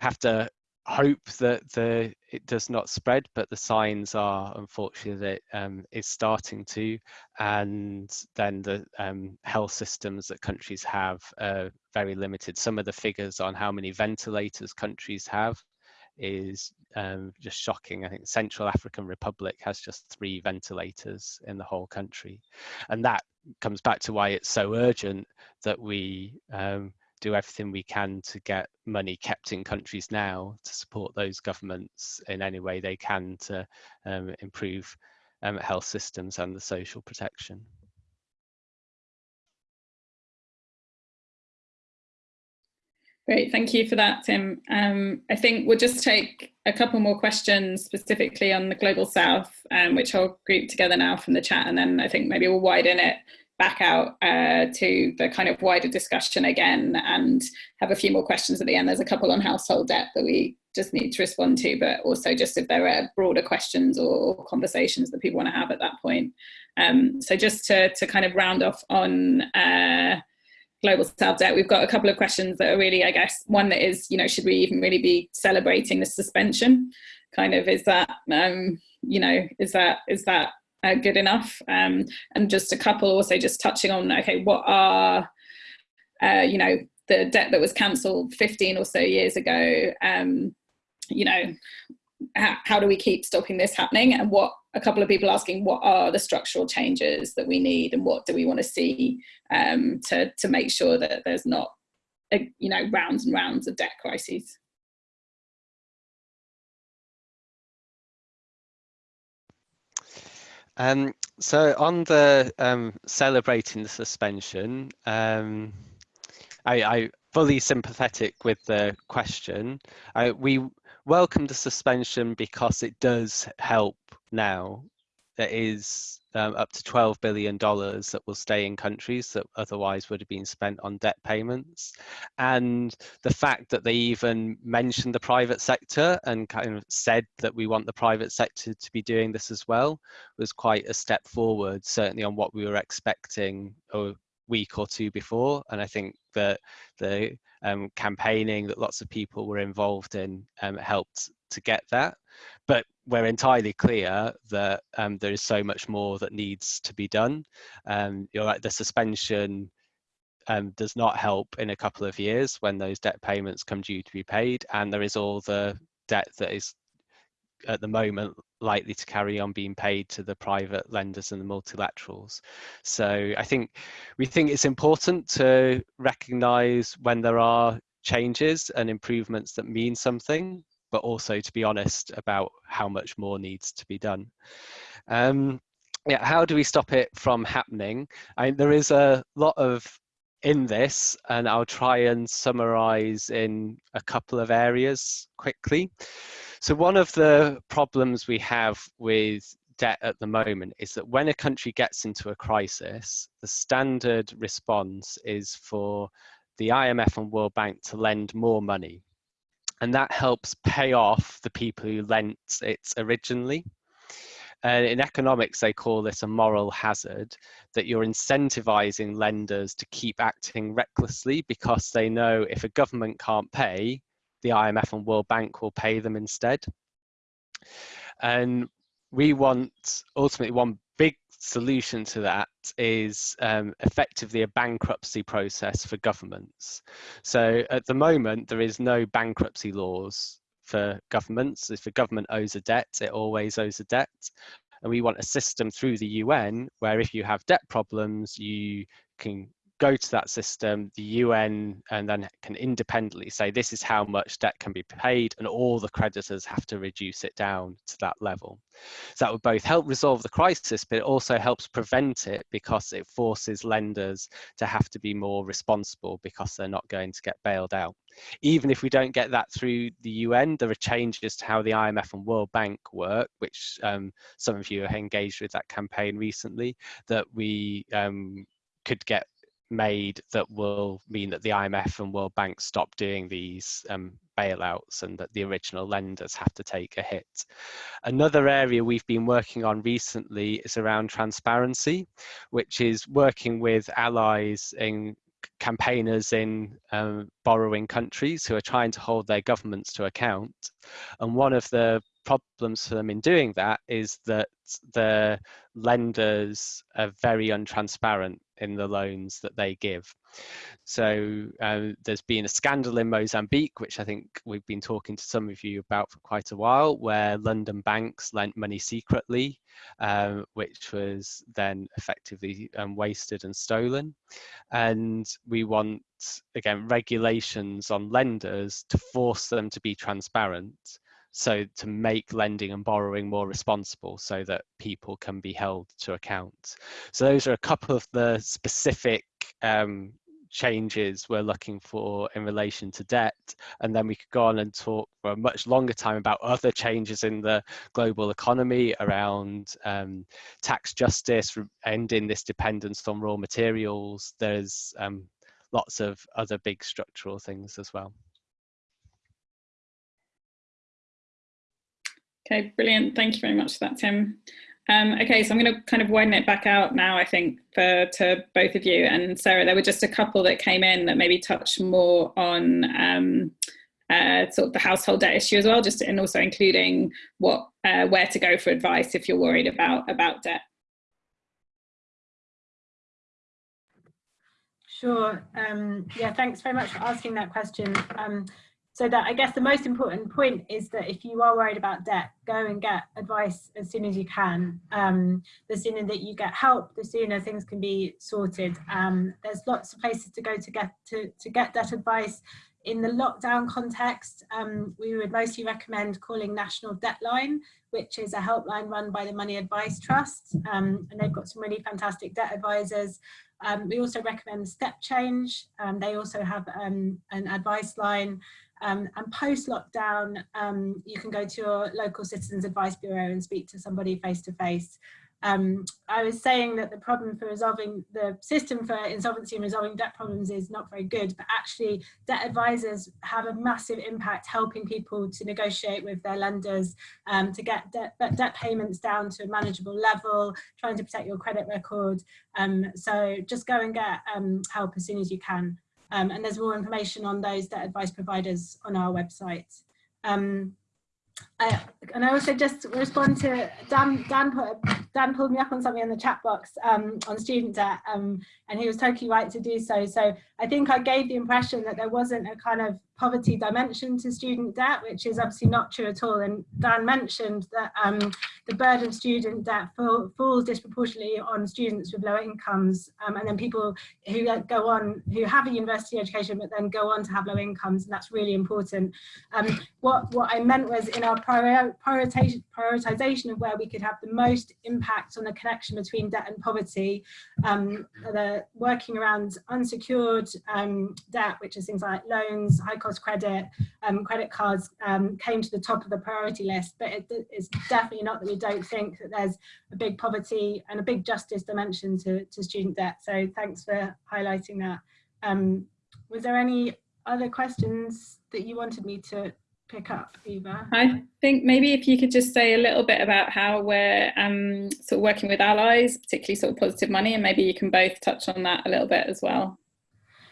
have to hope that the it does not spread but the signs are unfortunately that it um, is starting to and then the um, health systems that countries have are very limited some of the figures on how many ventilators countries have is um, just shocking. I think Central African Republic has just three ventilators in the whole country. And that comes back to why it's so urgent that we um, do everything we can to get money kept in countries now to support those governments in any way they can to um, improve um, health systems and the social protection. Great, thank you for that, Tim. Um, I think we'll just take a couple more questions specifically on the Global South, um, which I'll group together now from the chat, and then I think maybe we'll widen it back out uh, to the kind of wider discussion again and have a few more questions at the end. There's a couple on household debt that we just need to respond to, but also just if there are broader questions or conversations that people want to have at that point. Um, so just to, to kind of round off on uh, global south debt, we've got a couple of questions that are really, I guess, one that is, you know, should we even really be celebrating the suspension? Kind of, is that, um, you know, is that, is that uh, good enough. Um, and just a couple also just touching on, okay, what are, uh, you know, the debt that was cancelled 15 or so years ago, um, you know, how, how do we keep stopping this happening? And what, a couple of people asking, what are the structural changes that we need and what do we want to see um, to, to make sure that there's not, a, you know, rounds and rounds of debt crises? Um, so on the um, celebrating the suspension, um, I, I fully sympathetic with the question. I, we welcome the suspension because it does help now. There is um, up to $12 billion that will stay in countries that otherwise would have been spent on debt payments. And the fact that they even mentioned the private sector and kind of said that we want the private sector to be doing this as well was quite a step forward, certainly on what we were expecting a week or two before. And I think that the um, campaigning that lots of people were involved in um, helped to get that. But we're entirely clear that um, there is so much more that needs to be done. Um, you're right, the suspension um, does not help in a couple of years when those debt payments come due to be paid, and there is all the debt that is at the moment likely to carry on being paid to the private lenders and the multilaterals. So I think we think it's important to recognise when there are changes and improvements that mean something but also to be honest about how much more needs to be done. Um, yeah, how do we stop it from happening? I there is a lot of in this, and I'll try and summarize in a couple of areas quickly. So one of the problems we have with debt at the moment is that when a country gets into a crisis, the standard response is for the IMF and World Bank to lend more money and that helps pay off the people who lent it originally. And in economics, they call this a moral hazard that you're incentivizing lenders to keep acting recklessly because they know if a government can't pay, the IMF and World Bank will pay them instead. And we want ultimately one big solution to that is um, effectively a bankruptcy process for governments. So at the moment, there is no bankruptcy laws for governments. If a government owes a debt, it always owes a debt. And we want a system through the UN where if you have debt problems, you can go to that system, the UN, and then can independently say this is how much debt can be paid, and all the creditors have to reduce it down to that level. So that would both help resolve the crisis, but it also helps prevent it because it forces lenders to have to be more responsible because they're not going to get bailed out. Even if we don't get that through the UN, there are changes to how the IMF and World Bank work, which um, some of you have engaged with that campaign recently, that we um, could get made that will mean that the IMF and World Bank stop doing these um, bailouts and that the original lenders have to take a hit. Another area we've been working on recently is around transparency, which is working with allies in campaigners in um, borrowing countries who are trying to hold their governments to account. And one of the problems for them in doing that is that the lenders are very untransparent in the loans that they give. So um, there's been a scandal in Mozambique, which I think we've been talking to some of you about for quite a while, where London banks lent money secretly, um, which was then effectively um, wasted and stolen. And we want, again, regulations on lenders to force them to be transparent so to make lending and borrowing more responsible so that people can be held to account. So those are a couple of the specific um, changes we're looking for in relation to debt. And then we could go on and talk for a much longer time about other changes in the global economy around um, tax justice ending this dependence on raw materials. There's um, lots of other big structural things as well Okay, brilliant. Thank you very much for that, Tim. Um, okay, so I'm going to kind of widen it back out now, I think, for to both of you. And Sarah, there were just a couple that came in that maybe touch more on um, uh, sort of the household debt issue as well, just and also including what uh, where to go for advice if you're worried about about debt. Sure. Um, yeah, thanks very much for asking that question. Um, so that I guess the most important point is that if you are worried about debt, go and get advice as soon as you can. Um, the sooner that you get help, the sooner things can be sorted. Um, there's lots of places to go to get to, to get debt advice. In the lockdown context, um, we would mostly recommend calling National Debtline, which is a helpline run by the Money Advice Trust. Um, and they've got some really fantastic debt advisors. Um, we also recommend StepChange. Um, they also have an advice line. Um, and post lockdown, um, you can go to your local Citizens Advice Bureau and speak to somebody face to face. Um, I was saying that the problem for resolving the system for insolvency and resolving debt problems is not very good, but actually debt advisors have a massive impact helping people to negotiate with their lenders, um, to get debt, debt, payments down to a manageable level, trying to protect your credit record. Um, so just go and get um, help as soon as you can. Um, and there's more information on those debt advice providers on our website. Um, I, and I also just respond to Dan. Dan put Dan pulled me up on something in the chat box um, on student debt, um, and he was totally right to do so. So I think I gave the impression that there wasn't a kind of poverty dimension to student debt, which is obviously not true at all. And Dan mentioned that um, the burden of student debt fall, falls disproportionately on students with low incomes, um, and then people who go on, who have a university education, but then go on to have low incomes, and that's really important. Um, what, what I meant was in our prioritization, prioritization of where we could have the most impact on the connection between debt and poverty, um, the working around unsecured um, debt, which is things like loans, high cost credit, um, credit cards um, came to the top of the priority list, but it, it's definitely not that we don't think that there's a big poverty and a big justice dimension to, to student debt. So thanks for highlighting that. Um, was there any other questions that you wanted me to pick up, Eva? I think maybe if you could just say a little bit about how we're um, sort of working with allies, particularly sort of positive money, and maybe you can both touch on that a little bit as well.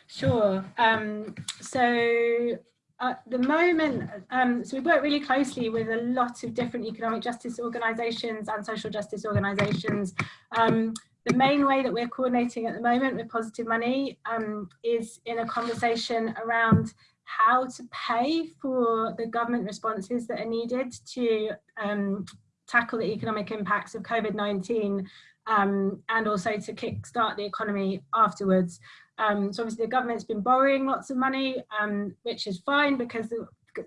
Sure. Um, so at the moment, um, so we work really closely with a lot of different economic justice organisations and social justice organisations. Um, the main way that we're coordinating at the moment with Positive Money um, is in a conversation around how to pay for the government responses that are needed to um, tackle the economic impacts of COVID-19 um, and also to kickstart the economy afterwards. Um, so obviously the government's been borrowing lots of money, um, which is fine because the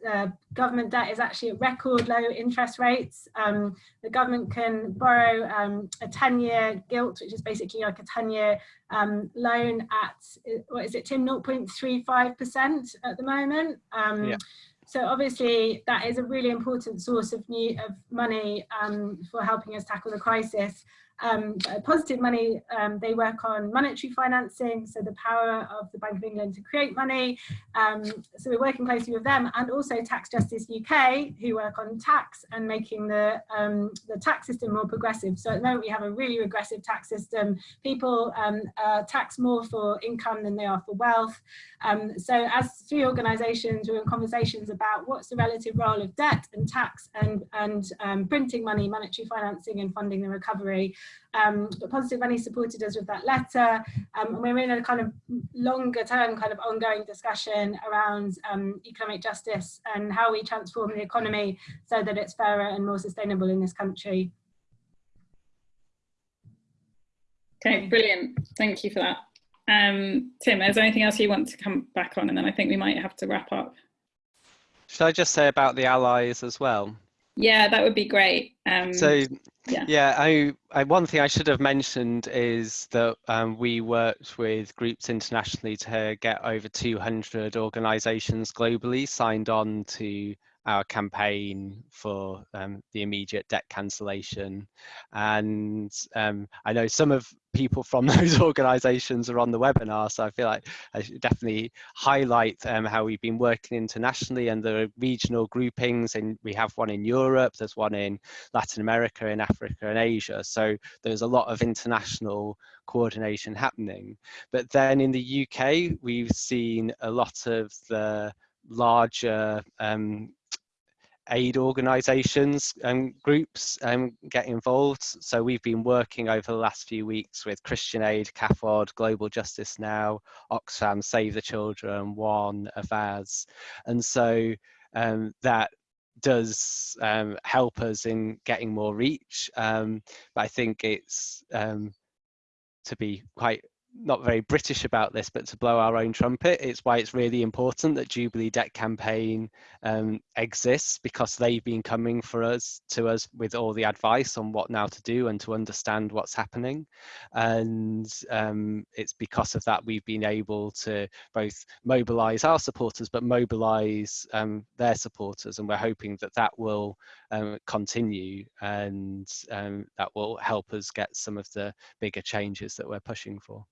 uh, government debt is actually at record low interest rates. Um, the government can borrow um, a 10-year gilt, which is basically like a 10-year um, loan at, what is it, Tim, 0.35% at the moment. Um, yeah. So obviously that is a really important source of new of money um, for helping us tackle the crisis. Um, positive money, um, they work on monetary financing, so the power of the Bank of England to create money. Um, so we're working closely with them and also Tax Justice UK, who work on tax and making the, um, the tax system more progressive. So at the moment we have a really regressive tax system. People um, uh, tax more for income than they are for wealth. Um, so as three organisations, we're in conversations about what's the relative role of debt and tax and, and printing money, monetary financing and funding the recovery. Um, but Positive Money supported us with that letter. Um, and we're in a kind of longer term kind of ongoing discussion around um, economic justice and how we transform the economy so that it's fairer and more sustainable in this country. Okay, brilliant. Thank you for that. Um, Tim, is there anything else you want to come back on? And then I think we might have to wrap up. Should I just say about the allies as well? Yeah, that would be great. Um, so yeah, yeah I, I, one thing I should have mentioned is that um, we worked with groups internationally to get over 200 organizations globally signed on to our campaign for um, the immediate debt cancellation. And um, I know some of people from [laughs] those organizations are on the webinar, so I feel like I should definitely highlight um, how we've been working internationally and the regional groupings. And we have one in Europe, there's one in Latin America, in Africa and Asia. So there's a lot of international coordination happening. But then in the UK, we've seen a lot of the larger um, aid organisations and groups um, get involved. So we've been working over the last few weeks with Christian Aid, CAFOD, Global Justice Now, Oxfam, Save the Children, One, Avaaz. And so um, that does um, help us in getting more reach. Um, but I think it's um, to be quite not very British about this, but to blow our own trumpet. It's why it's really important that Jubilee Debt Campaign um, exists because they've been coming for us to us with all the advice on what now to do and to understand what's happening. And um, it's because of that we've been able to both mobilise our supporters, but mobilise um, their supporters. And we're hoping that that will um, continue and um, that will help us get some of the bigger changes that we're pushing for.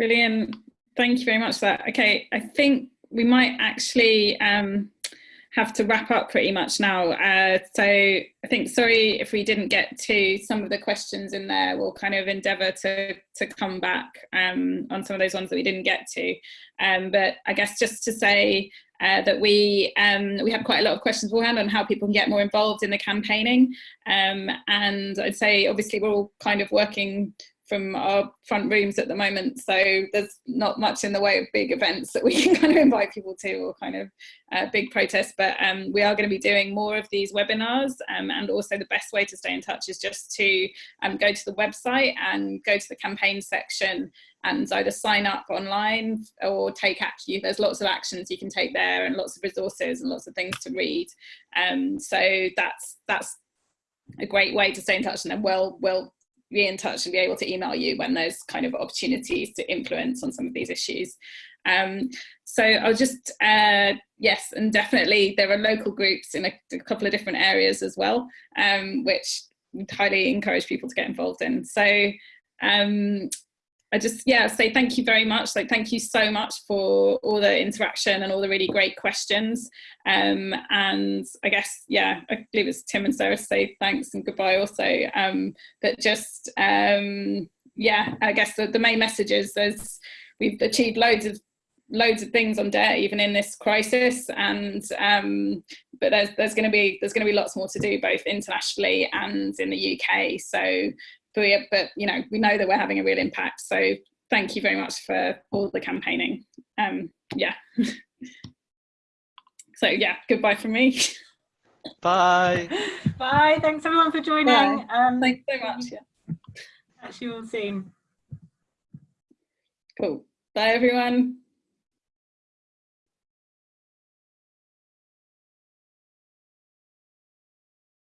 Brilliant. Thank you very much for that. Okay, I think we might actually um, have to wrap up pretty much now. Uh, so I think, sorry if we didn't get to some of the questions in there, we'll kind of endeavour to, to come back um, on some of those ones that we didn't get to. Um, but I guess just to say uh, that we um, we had quite a lot of questions beforehand on how people can get more involved in the campaigning. Um, and I'd say obviously we're all kind of working from our front rooms at the moment. So there's not much in the way of big events that we [laughs] can kind of invite people to or kind of uh, big protests. But um, we are going to be doing more of these webinars. Um, and also the best way to stay in touch is just to um, go to the website and go to the campaign section and either sign up online or take action. There's lots of actions you can take there and lots of resources and lots of things to read. Um, so that's that's a great way to stay in touch and then we'll, we'll be in touch and be able to email you when there's kind of opportunities to influence on some of these issues. Um, so I'll just, uh, yes, and definitely there are local groups in a, a couple of different areas as well, um, which highly encourage people to get involved in. So um, I just, yeah, say thank you very much. Like, thank you so much for all the interaction and all the really great questions. Um, and I guess, yeah, I believe it's Tim and Sarah say thanks and goodbye also. Um, but just, um, yeah, I guess the, the main message is there's, we've achieved loads of loads of things on debt even in this crisis and um, but there's there's going to be there's going to be lots more to do both internationally and in the UK so but, but you know, we know that we're having a real impact. So thank you very much for all the campaigning. Um, yeah. [laughs] so yeah, goodbye from me. Bye. [laughs] Bye. Thanks everyone for joining. Um, Thanks so much. Yeah. Catch you all soon. Cool. Bye, everyone.